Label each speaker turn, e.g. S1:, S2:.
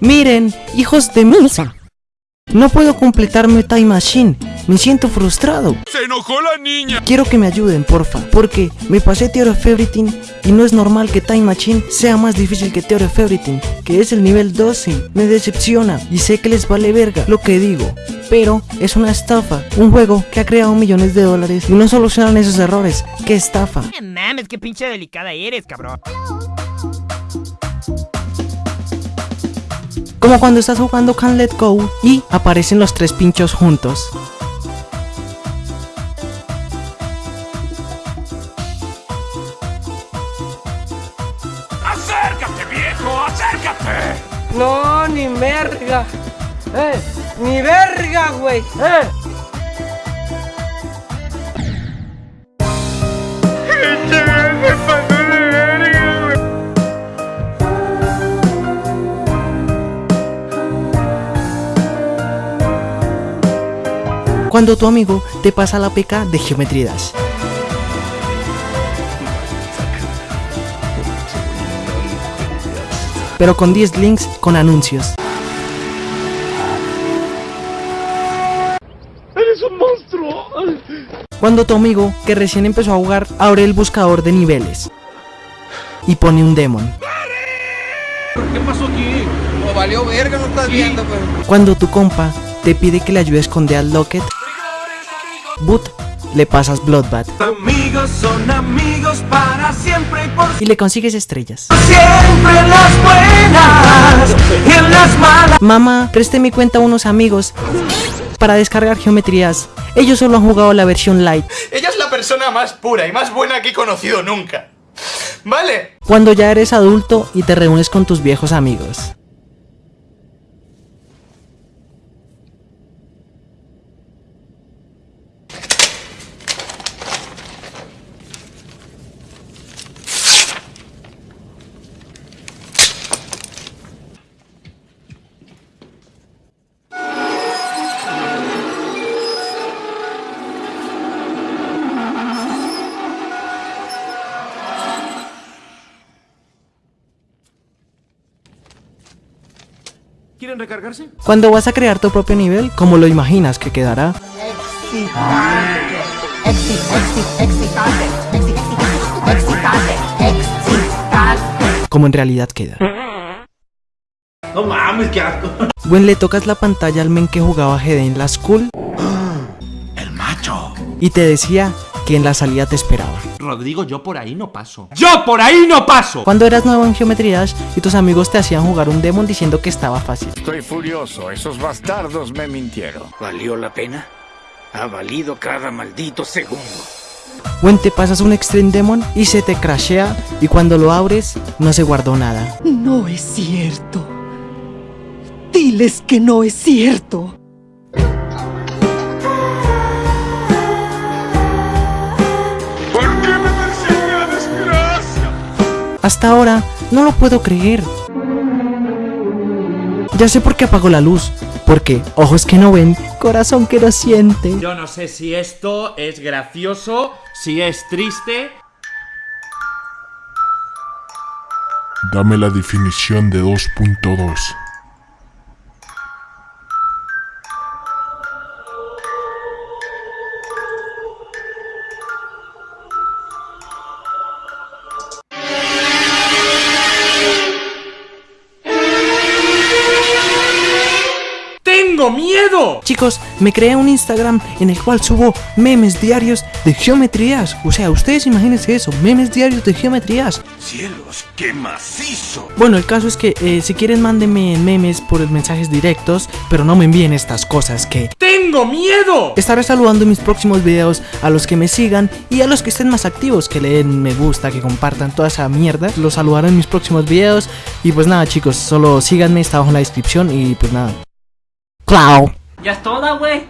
S1: Miren, hijos de misa. No puedo completarme Time Machine. Me siento frustrado.
S2: ¡Se enojó la niña!
S1: Quiero que me ayuden, porfa. Porque me pasé Theory of Everything y no es normal que Time Machine sea más difícil que Theory of Everything, que es el nivel 12. Me decepciona y sé que les vale verga lo que digo. Pero es una estafa. Un juego que ha creado millones de dólares y no solucionan esos errores. ¡Qué estafa!
S3: Mames, qué pinche delicada eres, cabrón.
S1: Como cuando estás jugando Can't Let Go y aparecen los tres pinchos juntos.
S2: ¡Acércate, viejo! ¡Acércate!
S4: No, ni verga. Eh, ni verga, güey. Eh.
S1: Cuando tu amigo te pasa la PK de Geometry Dash. Pero con 10 links con anuncios.
S2: ¡Eres un monstruo!
S1: Cuando tu amigo, que recién empezó a jugar, abre el buscador de niveles y pone un demon.
S2: ¿Qué pasó aquí?
S4: No valió verga, no estás viendo, pues.
S1: Cuando tu compa te pide que le ayude a esconder al Locket, Boot, le pasas Bloodbath
S2: Amigos son amigos para siempre y por
S1: y le consigues estrellas.
S2: siempre las buenas y en las malas.
S1: Mamá, preste mi cuenta a unos amigos para descargar geometrías. Ellos solo han jugado la versión light.
S5: Ella es la persona más pura y más buena que he conocido nunca. ¿Vale?
S1: Cuando ya eres adulto y te reúnes con tus viejos amigos.
S2: ¿Quieren recargarse?
S1: Cuando vas a crear tu propio nivel, como lo imaginas que quedará, como en realidad queda.
S2: No mames, qué asco.
S1: When le tocas la pantalla al men que jugaba GD en la school
S2: El macho.
S1: y te decía que en la salida te esperaba.
S2: Rodrigo, yo por ahí no paso. ¡Yo por ahí no paso!
S1: Cuando eras nuevo en Geometry Dash y tus amigos te hacían jugar un demon diciendo que estaba fácil.
S6: Estoy furioso, esos bastardos me mintieron.
S7: ¿Valió la pena? Ha valido cada maldito segundo.
S1: When te pasas un Extreme Demon y se te crashea y cuando lo abres no se guardó nada.
S8: No es cierto. Diles que no es cierto.
S1: Hasta ahora no lo puedo creer. Ya sé por qué apagó la luz. Porque ojos que no ven, corazón que no siente.
S9: Yo no sé si esto es gracioso, si es triste.
S10: Dame la definición de 2.2.
S9: ¡Tengo miedo!
S1: Chicos, me creé un Instagram en el cual subo memes diarios de geometrías. O sea, ustedes imagínense eso, memes diarios de geometrías.
S2: ¡Cielos, qué macizo!
S1: Bueno, el caso es que eh, si quieren mándenme memes por mensajes directos, pero no me envíen estas cosas que...
S9: ¡Tengo miedo!
S1: Estaré saludando en mis próximos videos a los que me sigan y a los que estén más activos, que le den me gusta, que compartan toda esa mierda. Los saludaré en mis próximos videos. Y pues nada chicos, solo síganme, está abajo en la descripción y pues nada. Clau.
S3: Ya es toda, güey.